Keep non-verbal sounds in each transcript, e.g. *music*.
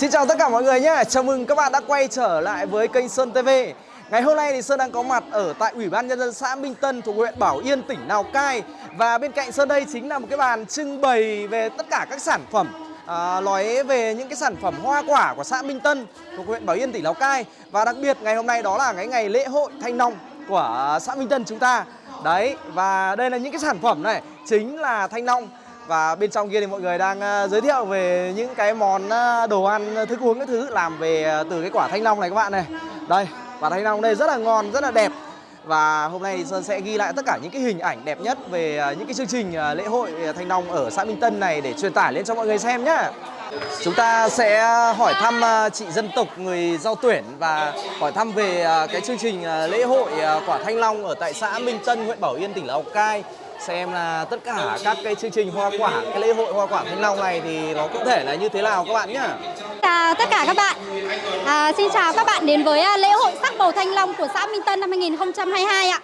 Xin chào tất cả mọi người nhé. Chào mừng các bạn đã quay trở lại với kênh Sơn TV Ngày hôm nay thì Sơn đang có mặt ở tại Ủy ban Nhân dân xã Minh Tân thuộc huyện Bảo Yên, tỉnh Lào Cai. Và bên cạnh Sơn đây chính là một cái bàn trưng bày về tất cả các sản phẩm à, Nói về những cái sản phẩm hoa quả của xã Minh Tân thuộc huyện Bảo Yên, tỉnh Lào Cai. Và đặc biệt ngày hôm nay đó là cái ngày lễ hội Thanh Long của xã Minh Tân chúng ta. Đấy, và đây là những cái sản phẩm này. Chính là thanh long. Và bên trong kia thì mọi người đang ờ, giới thiệu về những cái món ờ, đồ ăn, ờ, thức uống các thứ Làm về từ cái quả thanh long này các bạn này. Đây, quả thanh long đây rất là ngon, rất là đẹp. Và hôm nay thì Sơn sẽ ghi lại tất cả những cái hình ảnh đẹp nhất về những cái chương trình lễ hội Thanh Long ở xã Minh Tân này để truyền tải lên cho mọi người xem nhá. Chúng ta sẽ hỏi thăm chị dân tộc người Giao Tuyển và hỏi thăm về cái chương trình lễ hội quả Thanh Long ở tại xã Minh Tân, huyện Bảo Yên, tỉnh Lào Cai xem là tất cả các cái chương trình hoa quả, cái lễ hội hoa quả Thanh Long này thì nó cụ thể là như thế nào các bạn nhá. Chào tất cả các bạn. À, xin chào các bạn đến với lễ hội sắc màu Thanh Long của xã Minh Tân năm 2022 ạ.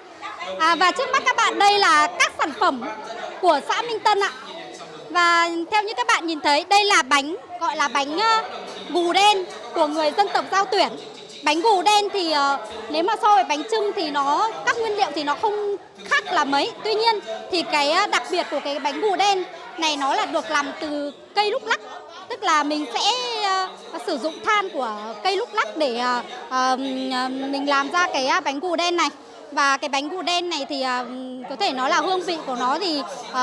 À, và trước mắt các bạn đây là các sản phẩm của xã Minh Tân ạ. Và theo như các bạn nhìn thấy đây là bánh gọi là bánh uh, gù đen của người dân tộc Giao Tuyển. Bánh gù đen thì uh, nếu mà so với bánh trưng thì nó các nguyên liệu thì nó không khác là mấy. Tuy nhiên thì cái à, đặc biệt của cái bánh gù đen này nó là được làm từ cây lúc lắc. Tức là mình sẽ uh, sử dụng than của cây lúc lắc để uh, uh, mình làm ra cái bánh gù đen này. Và cái bánh gù đen này thì uh, có thể nói là hương vị của nó thì uh,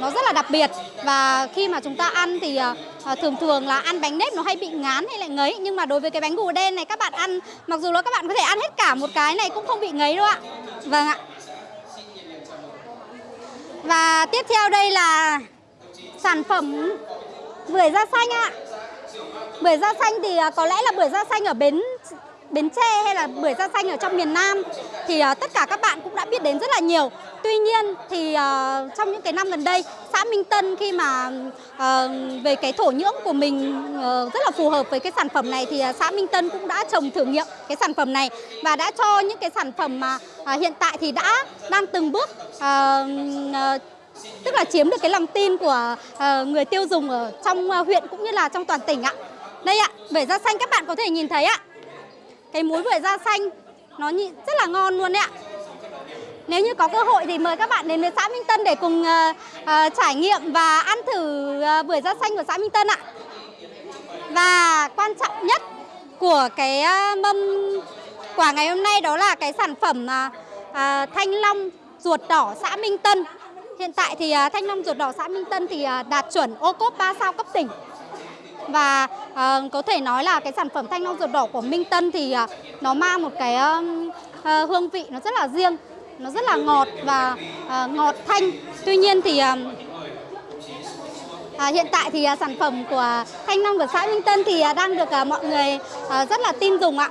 nó rất là đặc biệt. Và khi mà chúng ta ăn thì uh, thường thường là ăn bánh nếp nó hay bị ngán hay lại ngấy. Nhưng mà đối với cái bánh gù đen này các bạn ăn mặc dù là các bạn có thể ăn hết cả một cái này cũng không bị ngấy đâu ạ. Vâng ạ và tiếp theo đây là sản phẩm bưởi da xanh ạ. Bưởi da xanh thì à, có lẽ là bưởi da xanh ở bến Bến Tre hay là bưởi da xanh ở trong miền Nam thì uh, tất cả các bạn cũng đã biết đến rất là nhiều. Tuy nhiên thì uh, trong những cái năm gần đây, xã Minh Tân khi mà uh, về cái thổ nhưỡng của mình uh, rất là phù hợp với cái sản phẩm này thì uh, xã Minh Tân cũng đã trồng thử nghiệm cái sản phẩm này và đã cho những cái sản phẩm mà uh, hiện tại thì đã đang từng bước uh, uh, tức là chiếm được cái lòng tin của uh, người tiêu dùng ở trong uh, huyện cũng như là trong toàn tỉnh ạ. Đây ạ, bưởi da xanh các bạn có thể nhìn thấy ạ cái muối bưởi da xanh nó rất là ngon luôn đấy ạ. Nếu như có cơ hội thì mời các bạn đến với xã Minh Tân để cùng uh, uh, trải nghiệm và ăn thử ờ, uh, bưởi da xanh của xã Minh Tân ạ. Và quan trọng nhất của cái uh, mâm quả ngày hôm nay đó là cái sản phẩm uh, uh, thanh long ruột đỏ xã Minh Tân. Hiện tại thì uh, thanh long ruột đỏ xã Minh Tân thì uh, đạt chuẩn ô cốp 3 sao cấp tỉnh và uh, có thể nói là cái sản phẩm thanh long ruột đỏ của Minh Tân thì uh, nó mang một cái uh, uh, hương vị nó rất là riêng nó rất là ngọt và uh, ngọt thanh tuy nhiên thì uh, À, hiện tại thì uh, sản phẩm của thanh long của xã Minh Tân thì uh, đang được uh, mọi người uh, rất là tin dùng ạ.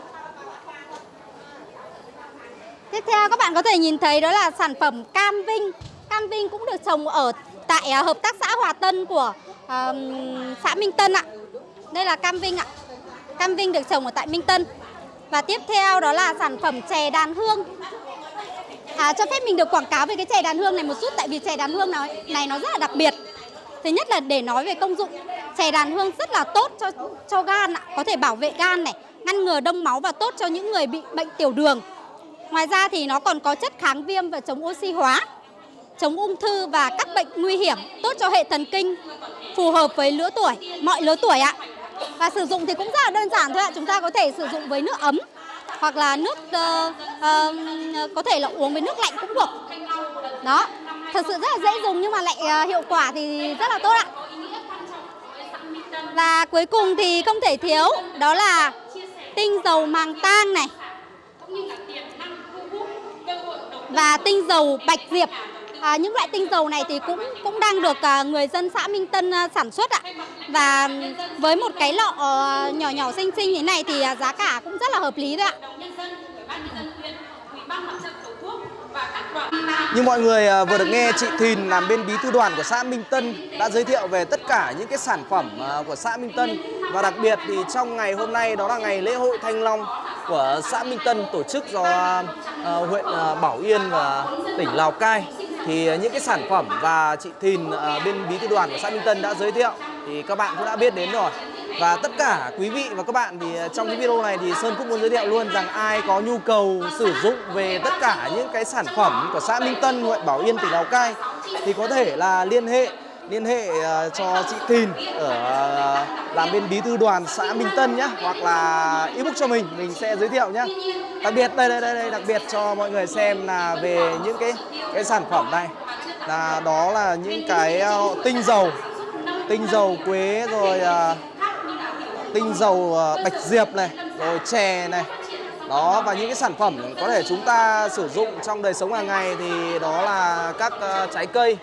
Tiếp theo các bạn có thể nhìn thấy đó là sản phẩm cam vinh. Cam vinh cũng được trồng ở tại à, hợp tác xã Hòa Tân của uh, xã Minh Tân ạ. Đây là cam vinh ạ. Cam vinh được trồng ở tại Minh Tân. Và tiếp theo đó là sản phẩm chè đàn hương. À, cho phép mình được quảng cáo về cái chè đàn hương này một chút tại vì chè đàn hương này, này nó rất là đặc biệt. Thứ nhất là để nói về công dụng, chè đàn hương rất là tốt cho cho gan ạ, có thể bảo vệ gan này, ngăn ngừa đông máu và tốt cho những người bị bệnh tiểu đường. Ngoài ra thì nó còn có chất kháng viêm và chống oxy hóa, chống ung thư và các bệnh nguy hiểm, tốt cho hệ thần kinh, phù hợp với lứa tuổi, mọi lứa tuổi ạ. Và sử dụng thì cũng rất là đơn giản thôi ạ. Chúng ta có thể sử dụng với nước ấm hoặc là nước uh, uh, có thể là uống với nước lạnh cũng được. Đó, thật sự rất là dễ dùng nhưng mà lại uh, hiệu quả thì rất là tốt ạ. Và cuối cùng thì không thể thiếu đó là tinh dầu màng tang này và tinh dầu bạch diệp À, những loại tinh dầu này thì cũng cũng đang được à, người dân xã Minh Tân à, sản xuất ạ. Và với một cái lọ à, nhỏ nhỏ xinh xinh thế này thì à, giá cả cũng rất là hợp lý đấy ạ. Như mọi người à, vừa được nghe chị Thìn làm bên bí thư đoàn của xã Minh Tân đã giới thiệu về tất cả những cái sản phẩm à, của xã Minh Tân và đặc biệt thì trong ngày hôm nay đó là ngày lễ hội Thanh Long của xã Minh Tân tổ chức do à, huyện à, Bảo Yên và tỉnh Lào Cai thì ờ, những cái sản phẩm và chị Thìn ờ, bên bí thư đoàn của xã Minh Tân đã giới thiệu thì các bạn cũng đã biết đến rồi. Và tất cả quý vị và các bạn thì ờ, trong cái video này thì Sơn cũng muốn giới thiệu luôn rằng ai có nhu cầu sử dụng về tất cả những cái sản phẩm của xã Minh Tân, huyện Bảo Yên, tỉnh Lào Cai thì có thể là liên hệ liên hệ ờ, cho chị Thìn ở ờ, làm bên bí thư đoàn xã Minh Tân nhé hoặc là ebook cho mình mình sẽ giới thiệu nhé đặc biệt, đây đây đây đây, đặc biệt cho mọi người xem là về những cái cái sản phẩm này. Là đó là những cái ờ, tinh dầu tinh dầu quế rồi tinh dầu bạch diệp này, rồi chè này. Đó, và những cái sản phẩm có thể chúng ta sử dụng trong đời sống hàng ngày thì đó là các trái cây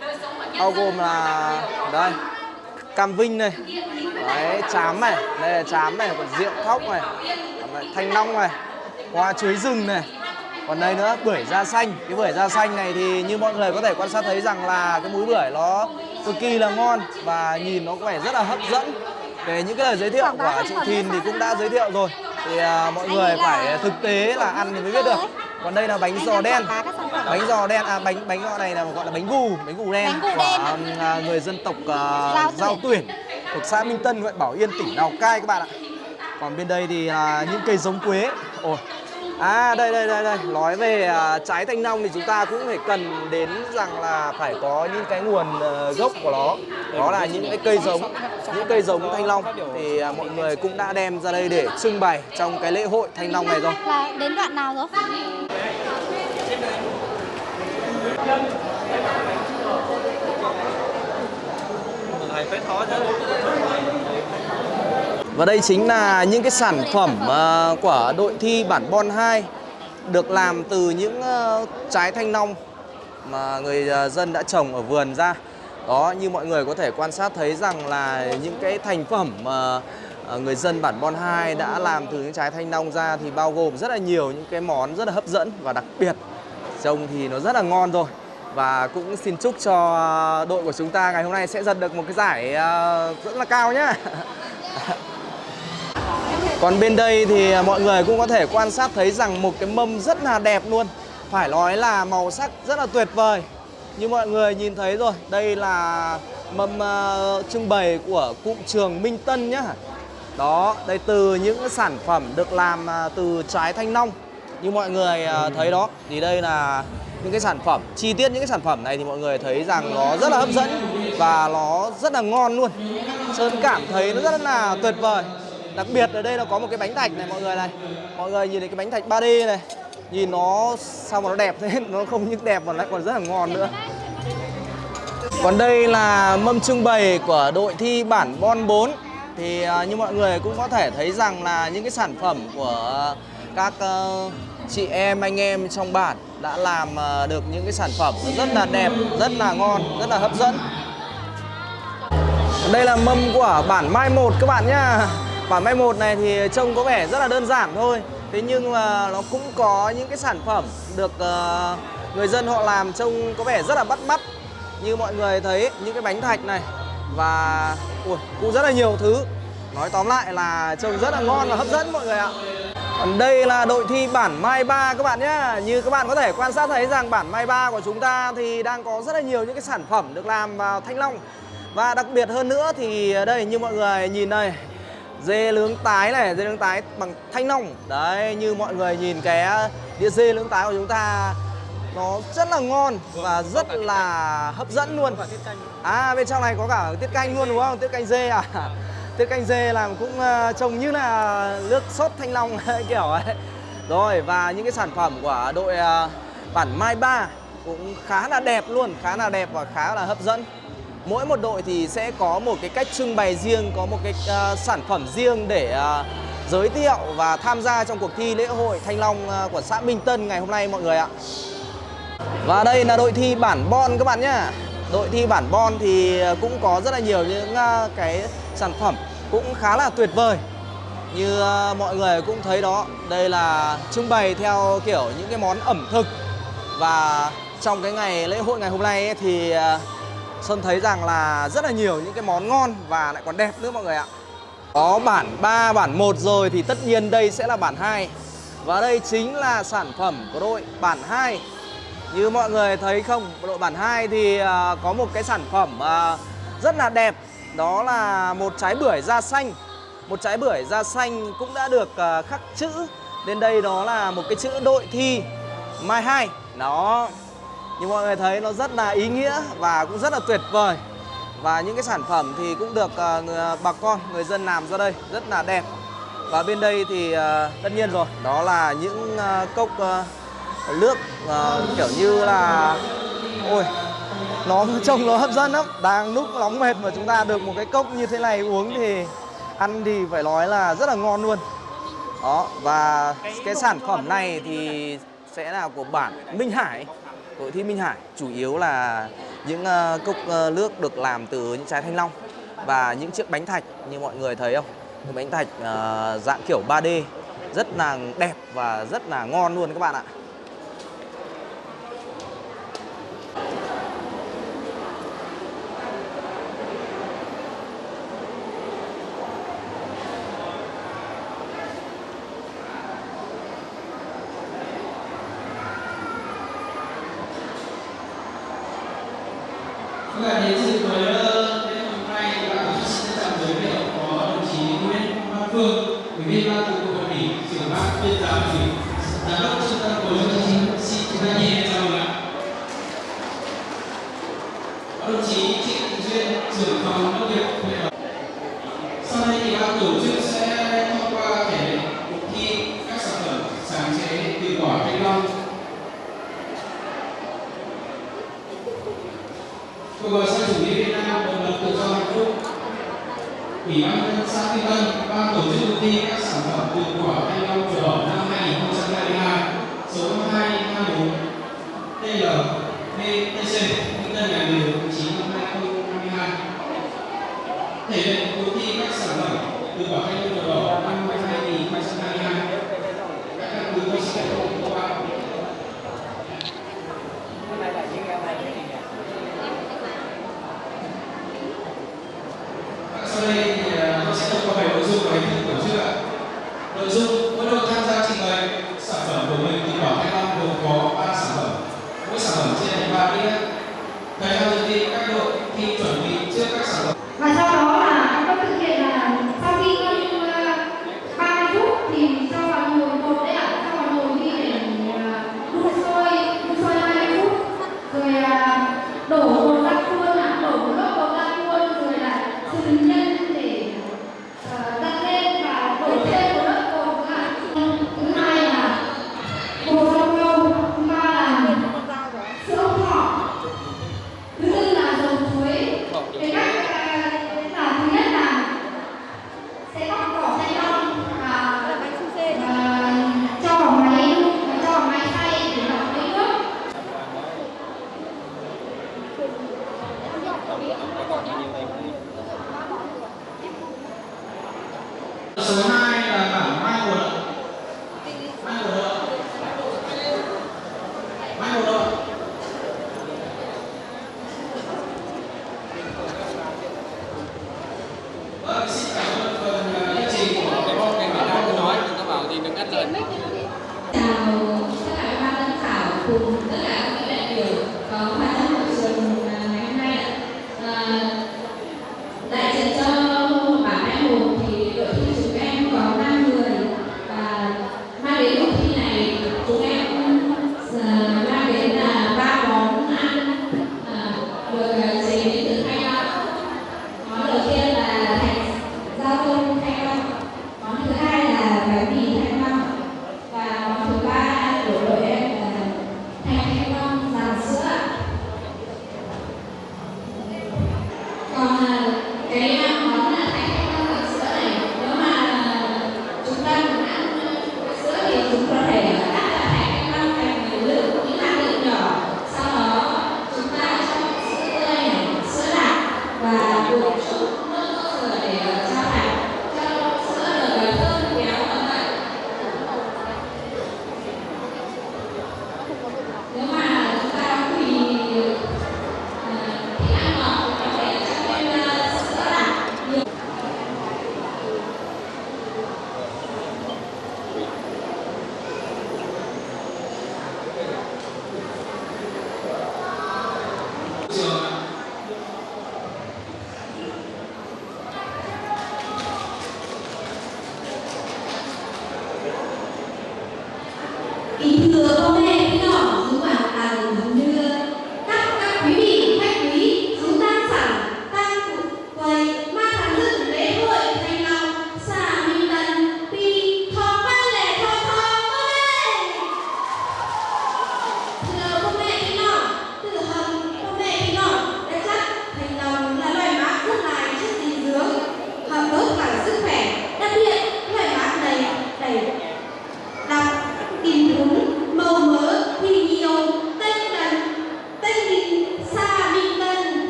bao gồm là đây cam vinh này đấy chám này đây là chám này còn rượu thóc này còn lại thanh long này hoa chuối rừng này. Còn đây nữa bưởi da xanh. Cái bưởi da xanh này thì như mọi người có thể quan sát thấy rằng là cái múi bưởi nó cực kỳ là ngon và nhìn nó có vẻ rất là hấp dẫn. Về những cái lời giới thiệu của chị Thìn thì cũng đã giới thiệu rồi. Thì à, mọi người phải thực tế là ăn thì mới biết được còn đây là bánh giò đen. bánh giò đen à bánh bánh giò này là gọi là bánh gù bánh gù đen. Bánh gù của đen. à, người dân tộc à, Giao giao tuyển. thuộc xã Minh Tân huyện Bảo Yên tỉnh Lào Cai các bạn ạ. Còn bên đây thì à, những cây giống quế. Ôi à đây đây đây đây. Nói về à, trái thanh long thì chúng ta cũng phải cần đến rằng là phải có những cái nguồn ờ, gốc của nó. Đó là những cái cây giống những cây giống thanh long. Thì à, mọi người cũng đã đem ra đây để trưng bày trong cái lễ hội thanh long này rồi. Là đến đoạn nào rồi? Và đây chính là những cái sản phẩm ờ, của đội thi bản Bon 2 được làm từ những ờ, trái thanh long mà người ờ, dân đã trồng ở vườn ra. Đó, như mọi người có thể quan sát thấy rằng là những cái thành phẩm mà người dân bản Bon 2 đã làm từ những trái thanh long ra thì bao gồm rất là nhiều những cái món rất là hấp dẫn và đặc biệt trông thì nó rất là ngon rồi. Và cũng xin chúc cho đội của chúng ta ngày hôm nay sẽ giật được một cái giải rất là cao nhá. *laughs* Còn bên đây thì à, mọi người cũng có thể quan sát thấy rằng một cái mâm rất là đẹp luôn. Phải nói là màu sắc rất là tuyệt vời. Như mọi người nhìn thấy rồi Đây là mâm uh, trưng bày của cụm trường Minh Tân nhá. Đó, đây từ những sản phẩm được làm uh, từ trái thanh long. Như mọi người uh, thấy đó Thì đây là những cái sản phẩm Chi tiết những cái sản phẩm này thì mọi người thấy rằng nó rất là hấp dẫn Và nó rất là ngon luôn. Sơn cảm thấy nó rất là tuyệt vời. Đặc biệt ở đây nó có một cái bánh thạch này mọi người này. Mọi người nhìn thấy cái bánh thạch 3D này Nhìn nó sao mà nó đẹp thế? *laughs* Nó không những đẹp mà lại còn rất là ngon nữa. Còn đây là mâm trưng bày của đội thi bản Bon 4 Thì à, như mọi người cũng có thể thấy rằng là những cái sản phẩm của các ờ, chị em anh em trong bản đã làm ờ, được những cái sản phẩm rất là đẹp, rất là ngon, rất là hấp dẫn. Đây là mâm của bản Mai một các bạn nhá. Bản Mai 1 này thì trông có vẻ rất là đơn giản thôi. Thế nhưng mà nó cũng có những cái sản phẩm được ờ, người dân họ làm trông có vẻ rất là bắt mắt. Như mọi người thấy những cái bánh thạch này Và ui, cũng rất là nhiều thứ. Nói tóm lại là trông rất là ngon và hấp dẫn mọi người ạ. Còn đây là đội thi bản Mai 3 các bạn nhé Như các bạn có thể quan sát thấy rằng bản Mai 3 của chúng ta thì đang có rất là nhiều những cái sản phẩm được làm vào thanh long. Và đặc biệt hơn nữa thì đây như mọi người nhìn đây Dê lướng tái này, dê lướng tái bằng thanh long Đấy như mọi người nhìn cái đĩa dê lướng tái của chúng ta Nó rất là ngon và rất là hấp dẫn luôn À bên trong này có cả tiết canh luôn đúng không? Tiết canh dê à? *laughs* Tiết canh dê làm cũng uh, trông như là nước sốt thanh long *laughs* kiểu ấy Rồi và những cái sản phẩm của đội uh, bản Mai ba cũng khá là đẹp luôn, khá là đẹp và khá là hấp dẫn Mỗi một đội thì sẽ có một cái cách trưng bày riêng, có một cái uh, sản phẩm riêng để uh, giới thiệu và tham gia trong cuộc thi lễ hội Thanh Long uh, của xã Minh Tân ngày hôm nay mọi người ạ. Và đây là đội thi bản Bon các bạn nhé Đội thi bản Bon thì cũng có rất là nhiều những uh, cái sản phẩm cũng khá là tuyệt vời. Như uh, mọi người cũng thấy đó Đây là trưng bày theo kiểu những cái món ẩm thực. Và trong cái ngày lễ hội ngày hôm nay ấy, thì uh, Sơn thấy rằng là rất là nhiều những cái món ngon và lại còn đẹp nữa mọi người ạ. Có bản 3, bản 1 rồi thì tất nhiên đây sẽ là bản 2 Và đây chính là sản phẩm của đội bản 2 Như mọi người thấy không, đội bản 2 thì à, có một cái sản phẩm à, rất là đẹp. Đó là một trái bưởi da xanh. Một trái bưởi da xanh cũng đã được à, khắc chữ. Đến đây đó là một cái chữ đội thi Mai 2 Đó. Như mọi người thấy nó rất là ý nghĩa và cũng rất là tuyệt vời. Và những cái sản phẩm thì cũng được à, uh, người, à, bà con, người dân làm ra đây rất là đẹp. Và bên đây thì uh, tất nhiên rồi, đó là những uh, cốc uh, nước uh, kiểu như là ôi nó *laughs* trông nó hấp dẫn lắm. Đang lúc nóng mệt mà chúng ta được một cái cốc như thế này uống thì ăn thì phải nói là rất là ngon luôn. Đó và cái sản phẩm này thì sẽ là của bản Minh Hải hội thi Minh Hải chủ yếu là những ờ, cốc ờ, nước được làm từ những trái thanh long và những chiếc bánh thạch như mọi người thấy không? Những bánh thạch ờ, dạng kiểu 3D rất là đẹp và rất là ngon luôn các bạn ạ Và đến dự với lễ hội hôm nay thì ban tổ chức xin trân trọng giới thiệu có đồng chí Nguyễn Văn Phương, ủy viên ban thường vụ hội ủy, trưởng ban tuyên giáo ủy, giám đốc trung tâm bồi dưỡng chính xin chúng ta nhìn lên chào mừng ạ. Có đồng chí Trịnh Thị Duyên, trưởng phòng nông nghiệp huyện Bảo. Sau đây thì ban tổ chức sẽ thông qua thể lệ cuộc thi các sản phẩm sáng chế từ quả thanh long Cộng hòa xã chủ nghĩa Việt Nam độc lập tự do hạnh phúc. Ủy ban nhân dân xã Tiên Tân ban tổ chức cuộc thi các sản phẩm từ quả thanh long chùa đỏ năm 2022 số 254 TL BTC Tiên Tân ngày 10 tháng 9 năm 2022. Thể hiện cuộc thi các sản phẩm từ quả thanh long chùa đỏ năm 2022 các căn cứ tôi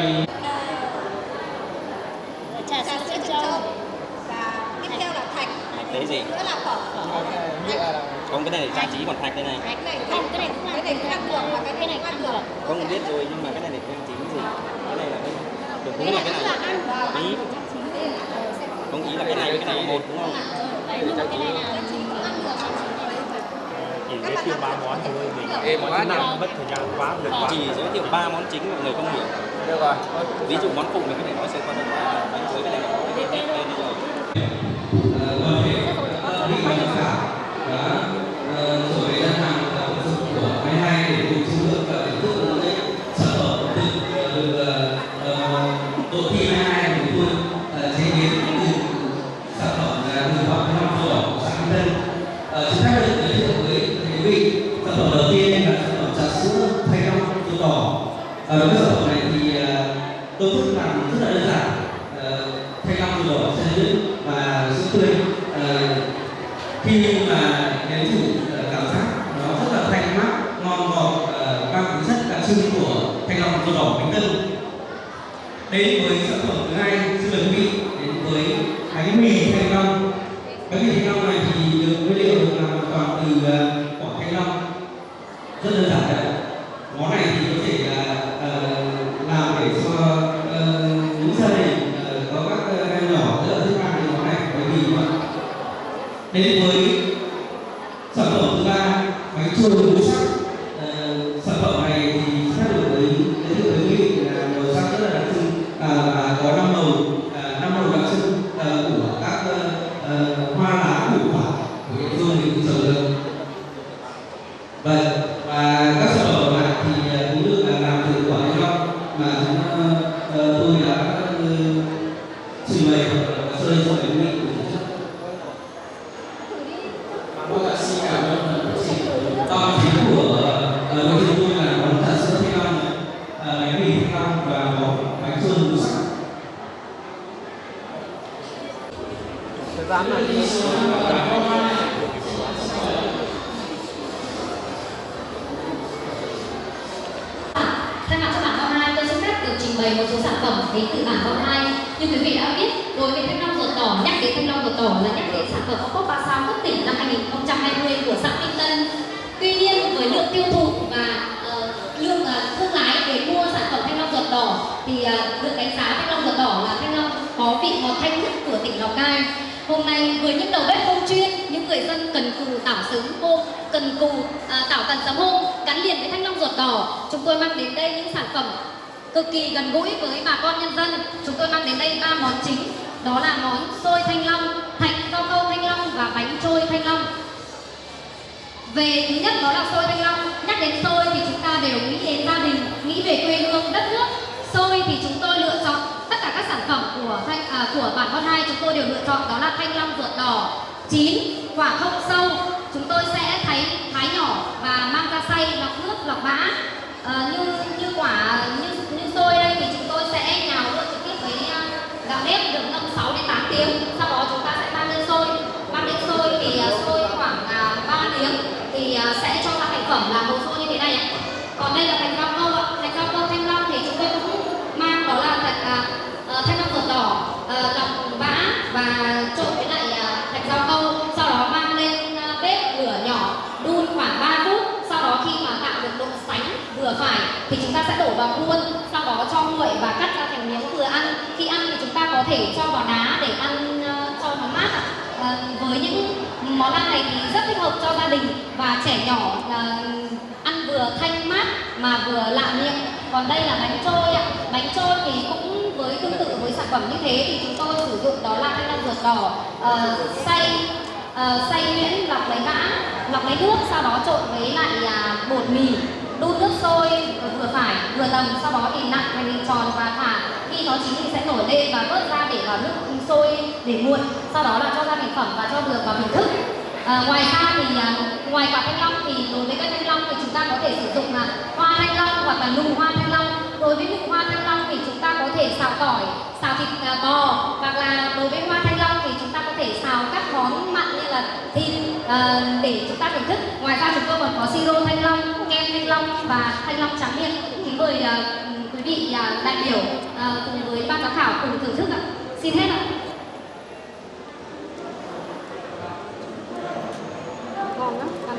đây trà sữa trân châu và tiếp theo là thạch thạch đấy gì đó là phở không cái này để trang trí còn thạch đây này thạch không cái này cũng cái này cũng ăn được và cái này cũng ăn được không biết rồi nhưng mà cái này để trang trí gì cái này là cái được đúng là cái này ý không ý là cái này với cái này một đúng không để trang trí chỉ giới thiệu ba món thôi mình em quá nào mất thời gian quá được quá chỉ giới thiệu ba món chính mọi người không hiểu Vâng, vâng. ví dụ món phụ mình có thể nói sẽ quan tâm bánh dưới cái này. bánh mì thăng và một bánh xuân ngũ sắc cái dám này Thay mặt cho bản báo 2, tôi xin phép được trình bày một số sản phẩm đến từ bản báo 2. Như quý vị đã biết, đối với thanh long ruột đỏ, nhắc đến thanh long ruột đỏ là nhắc đến sản phẩm ô cốp ba sao cấp tỉnh năm 2020 của xã Minh Tân. Tuy nhiên, với lượng tiêu thụ và thì à, được đánh giá thanh long ruột đỏ là thanh long có vị ngọt thanh nhất của tỉnh Lào Cai. Hôm nay với những đầu bếp không chuyên, những người dân cần cù tảo xứng hôm, cần cù à, tảo cần sớm hôm gắn liền với thanh long ruột đỏ, chúng tôi mang đến đây những sản phẩm cực kỳ gần gũi với bà con nhân dân. Chúng tôi mang đến đây ba món chính, đó là món xôi thanh long, thạch rau câu thanh long và bánh trôi thanh long. Về thứ nhất đó là xôi thanh long. Nhắc đến xôi thì chúng ta đều nghĩ đến gia đình, nghĩ về quê hương, đất nước Xôi thì chúng tôi lựa chọn tất cả các sản phẩm của thanh à, của bản Hot hai chúng tôi đều lựa chọn đó là thanh long ruột đỏ, chín, quả không sâu. Chúng tôi sẽ thái thái nhỏ và mang ra xay lọc nước, lọc bã. À, ờ, như như quả như như xôi đây thì chúng tôi sẽ nhào luôn trực tiếp với à, gạo nếp được ngâm 6 đến 8 tiếng. Sau đó chúng ta sẽ mang lên xôi. Mang lên xôi thì à, xôi khoảng à, 3 tiếng thì à, sẽ cho ra thành phẩm là một xôi như thế này. Còn đây là thành rau câu ạ. Thành rau câu thanh long thì chúng tôi cũng mang đó là thạch à, à, thanh long ruột đỏ, à, lọc bã và trộn với lại à, thạch rau câu. Sau đó mang lên à, bếp lửa nhỏ đun khoảng 3 phút. Sau đó khi mà tạo được độ sánh vừa phải thì chúng ta sẽ đổ vào khuôn. Sau đó cho nguội và cắt ra thành miếng vừa ăn. Khi ăn thì chúng ta có thể cho vào đá để ăn ờ, cho nó mát ạ. À, với những món ăn này thì rất thích hợp cho gia đình và trẻ nhỏ à, ăn vừa thanh mát mà vừa lạ miệng còn đây là bánh trôi ạ bánh trôi thì cũng với tương tự với sản phẩm như thế thì chúng tôi sử dụng đó là thanh long ruột đỏ xay uh, xay nhuyễn lọc lấy vã lọc lấy nước sau đó trộn với lại uh, bột mì vừa phải vừa tầm sau đó thì nặng thành hình tròn và thả. Khi nó chín thì sẽ nổi lên và vớt ra để vào nước sôi để nguội sau đó là cho ra thành phẩm và cho được vào bình thức. À, ngoài ra thì à, ngoài quả thanh long thì đối với các thanh long thì chúng ta có thể sử dụng là hoa thanh long hoặc là nụ hoa thanh long. Đối với nụ hoa thanh long thì chúng ta có thể xào tỏi xào thịt à, bò hoặc là đối với hoa thanh long thì chúng ta có thể xào các món mặn như là thịt à, để chúng ta thưởng thức ngoài ra chúng tôi còn có siro thanh long kem thanh long và thanh long trắng miệng kính mời uh, quý vị uh, đại biểu uh, cùng với ban giám khảo cùng thưởng thức ạ. Xin hết ạ.